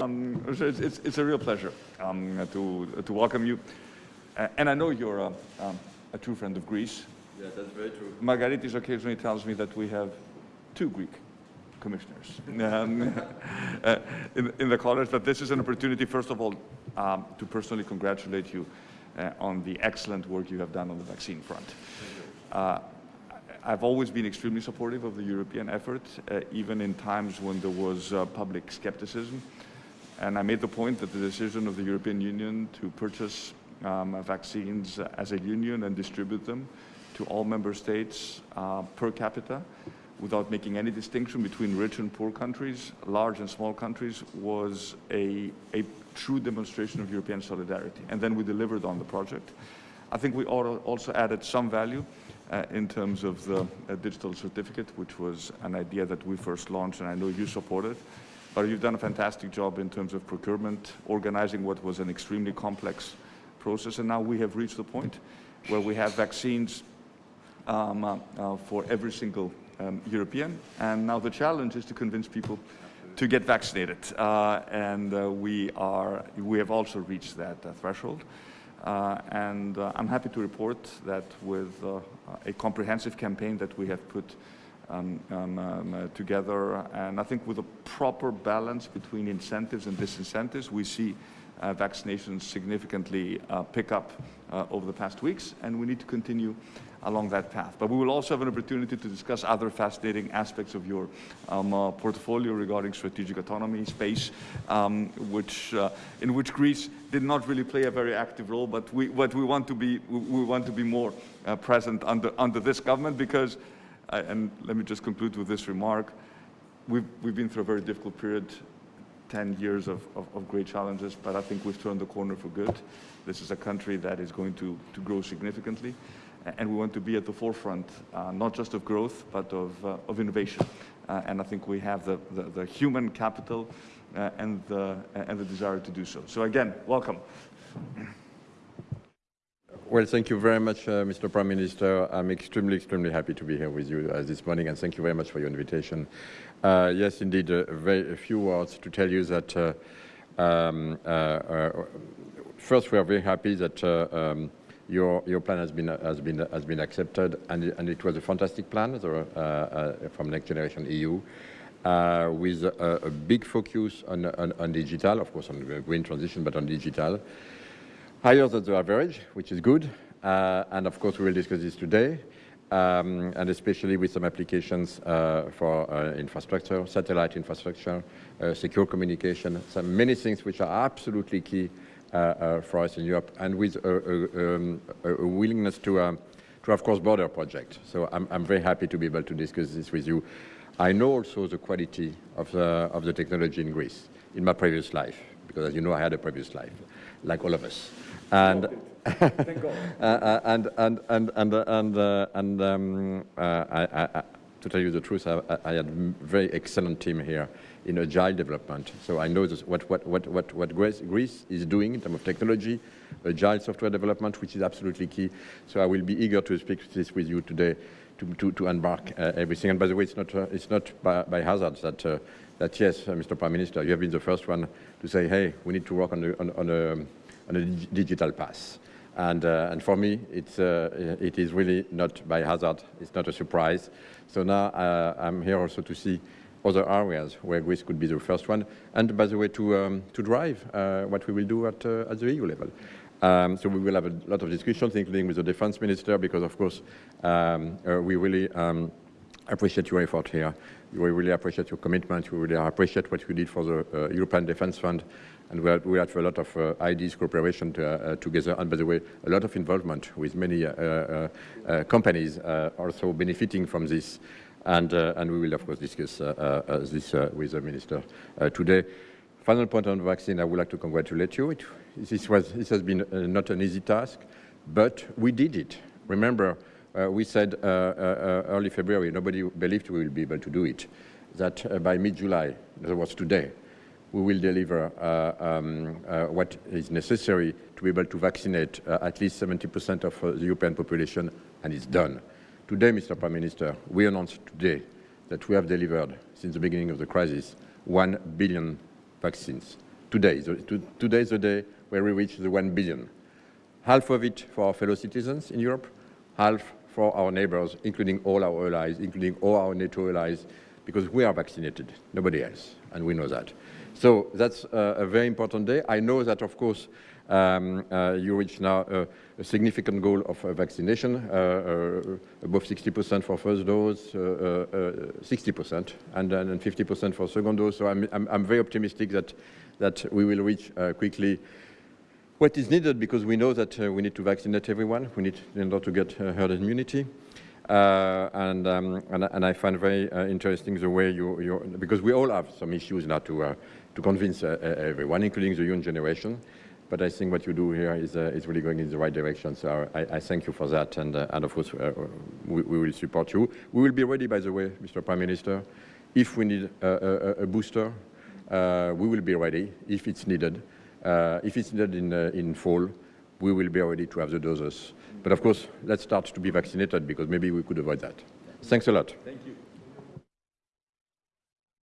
Um, it's, it's, it's, a real pleasure um, to, to welcome you. Uh, and I know you're a, um, a, true friend of Greece. Yeah, that's very true. Margaritis occasionally tells me that we have two Greek commissioners um, uh, in, in, the college, but this is an opportunity, first of all, um, to personally congratulate you uh, on the excellent work you have done on the vaccine front. I've always been extremely supportive of the European effort, uh, even in times when there was uh, public skepticism. And I made the point that the decision of the European Union to purchase um, vaccines as a union and distribute them to all member states uh, per capita without making any distinction between rich and poor countries, large and small countries, was a, a true demonstration of European solidarity. And then we delivered on the project. I think we also added some value uh, in terms of the uh, digital certificate, which was an idea that we first launched and I know you supported. But you've done a fantastic job in terms of procurement, organizing what was an extremely complex process. And now we have reached the point where we have vaccines um, uh, uh, for every single um, European. And now the challenge is to convince people to get vaccinated. Uh, and uh, we, are, we have also reached that threshold. Uh, and uh, I'm happy to report that with uh, a comprehensive campaign that we have put um, um, um, together, and I think with a proper balance between incentives and disincentives, we see uh, vaccinations significantly uh, pick up uh, over the past weeks, and we need to continue along that path. But we will also have an opportunity to discuss other fascinating aspects of your um, uh, portfolio regarding strategic autonomy, space, um, which, uh, in which Greece did not really play a very active role, but we, but we want to be, we want to be more uh, present under, under this government because, uh, and let me just conclude with this remark, we've, we've been through a very difficult period 10 years of, of, of, great challenges, but I think we've turned the corner for good. This is a country that is going to, to grow significantly and we want to be at the forefront, uh, not just of growth, but of, uh, of innovation. Uh, and I think we have the, the, the human capital uh, and, the, and the desire to do so. So again, welcome. Well, thank you very much, uh, Mr. Prime Minister. I'm extremely, extremely happy to be here with you uh, this morning, and thank you very much for your invitation. yes, indeed, very, a few words to tell you that um, first, we are very happy that um, your, your plan has been, has been, has been accepted, and, and it was a fantastic plan uh, uh, from Next Generation EU. Uh, with a, a, big focus on, on, on, digital, of course on the green transition, but on digital. Higher than the average, which is good. Uh, and of course, we will discuss this today. Um, and especially with some applications uh, for uh, infrastructure, satellite infrastructure, secure communication, some many things which are absolutely key for us in Europe, and with a, um, a willingness to, um, to have cross-border projects. So I'm, I'm very happy to be able to discuss this with you. I know also the quality of the, of the technology in Greece in my previous life, because as you know, I had a previous life, like all of us. And, uh, and, and, and, and, and, uh, and um, uh, I, I, to tell you the truth, I, I had a very excellent team here in agile development. So I know this, what, what, what, what, what Greece is doing in terms of technology, agile software development, which is absolutely key. So I will be eager to speak this with you today to, to, to embark uh, everything. And by the way, it's not, uh, it's not by, by hazard that, uh, that yes, uh, Mr. Prime Minister, you have been the first one to say, hey, we need to work on, the, on, on, a, on a digital path. And, uh, and for me, it's, uh, it is really not by hazard. It's not a surprise. So now I'm here also to see other areas where Greece could be the first one, and by the way, to, um, to drive uh, what we will do at, uh, at the EU level. Um, so we will have a lot of discussions, including with the defense minister, because of course um, uh, we really um, appreciate your effort here. We really appreciate your commitment. We really appreciate what you did for the uh, European Defence Fund. And we had, we a lot of uh, ideas, cooperation to, uh, together. And by the way, a lot of involvement with many companies also benefiting from this. And, uh, and we will, of course, discuss uh, uh, this with the Minister today. Final point on vaccine, I would like to congratulate you. It, this, was, this has been not an easy task, but we did it. Remember, uh, we said uh, uh, early February, nobody believed we will be able to do it, that by mid-July, that was today, we will deliver uh, um, uh, what is necessary to be able to vaccinate uh, at least 70% of the European population, and it's done. Today, Mr. Prime Minister, we announced today that we have delivered, since the beginning of the crisis, 1 billion vaccines. Today, to- today is the day where we reach the 1 billion. Half of it for our fellow citizens in Europe, half for our neighbors, including all our allies, including all our NATO allies, because we are vaccinated, nobody else, and we know that. So that's uh, a very important day. I know that, of course, um, uh, you reach now uh, a significant goal of uh, vaccination, uh, uh, above 60% for first dose, uh, uh, uh, 60%, and then 50% for second dose. So I'm, I'm, I'm very optimistic that, that we will reach quickly what is needed because we know that we need to vaccinate everyone. We need in order to get herd immunity. Uh, and, um, and, and I find very uh, interesting the way you, you, because we all have some issues now to, uh, to convince uh, everyone, including the young generation. But I think what you do here is, uh, is really going in the right direction. So I, I thank you for that. And, uh, and of course, we, we will support you. We will be ready, by the way, Mr. Prime Minister. If we need a, a, a booster, we will be ready if it's needed. If it's needed in, in fall, we will be ready to have the doses. But of course, let's start to be vaccinated because maybe we could avoid that. Thanks a lot. Thank you.